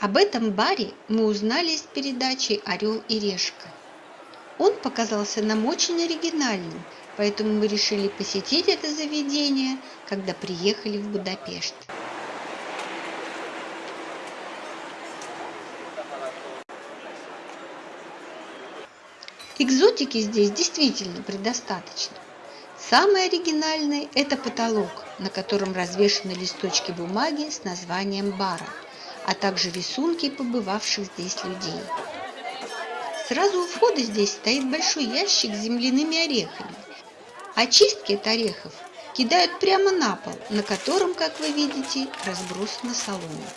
Об этом баре мы узнали из передачи «Орел и решка». Он показался нам очень оригинальным, поэтому мы решили посетить это заведение, когда приехали в Будапешт. Экзотики здесь действительно предостаточно. Самый оригинальный – это потолок, на котором развешаны листочки бумаги с названием бара, а также рисунки побывавших здесь людей. Сразу у входа здесь стоит большой ящик с земляными орехами. Очистки от орехов кидают прямо на пол, на котором, как вы видите, разбросана солома.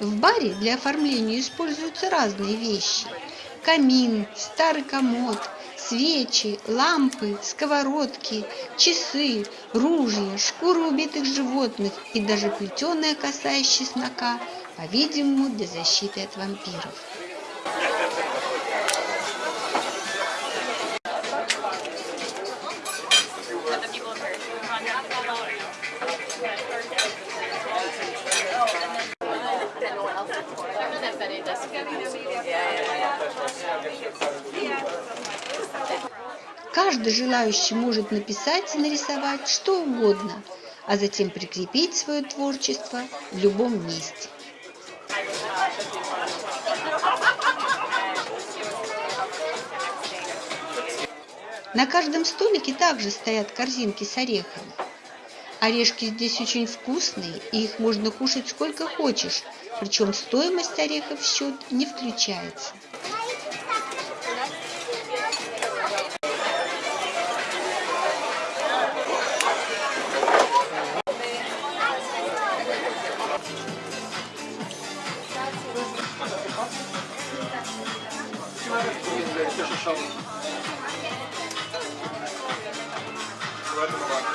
В баре для оформления используются разные вещи – камин, старый комод, свечи, лампы, сковородки, часы, ружья, шкуры убитых животных и даже плетеная коса из чеснока, по-видимому, для защиты от вампиров. Каждый желающий может написать и нарисовать что угодно, а затем прикрепить свое творчество в любом месте. На каждом столике также стоят корзинки с орехами. Орешки здесь очень вкусные, и их можно кушать сколько хочешь, причем стоимость орехов в счет не включается. shovel. Right in the water.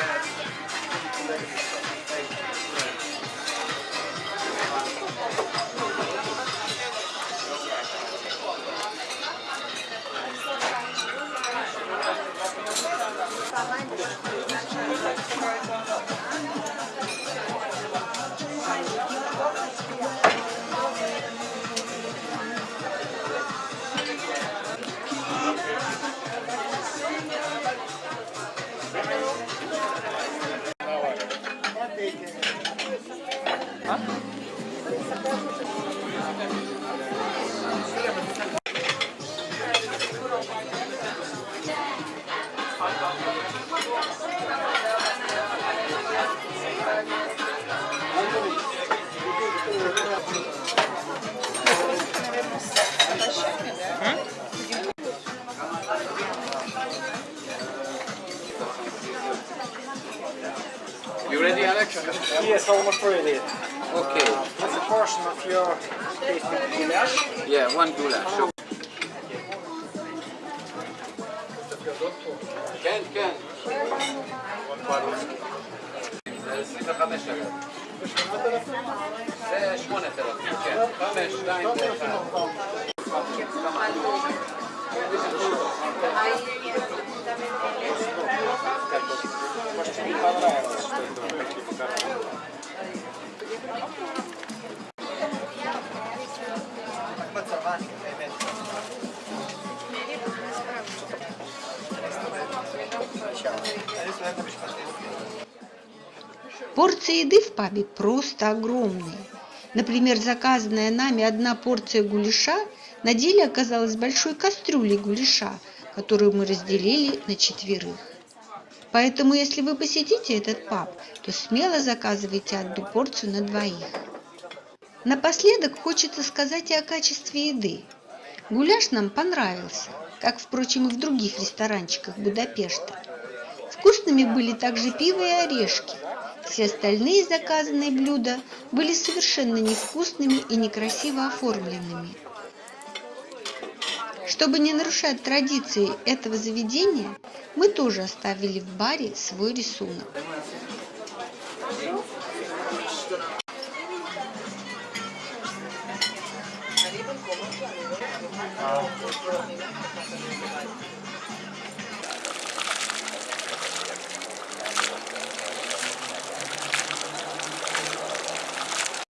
You ready, Alex? Yes, almost ready. Okay. Uh, What's a portion of your goulash. Yeah, one goulash. כן, כן. זה 25 Порции еды в пабе просто огромные. Например, заказанная нами одна порция гуляша на деле оказалась большой кастрюлей гуляша, которую мы разделили на четверых. Поэтому, если вы посетите этот паб, то смело заказывайте одну порцию на двоих. Напоследок хочется сказать и о качестве еды. Гуляш нам понравился, как, впрочем, и в других ресторанчиках Будапешта. Вкусными были также пиво и орешки. Все остальные заказанные блюда были совершенно невкусными и некрасиво оформленными. Чтобы не нарушать традиции этого заведения, мы тоже оставили в баре свой рисунок. А,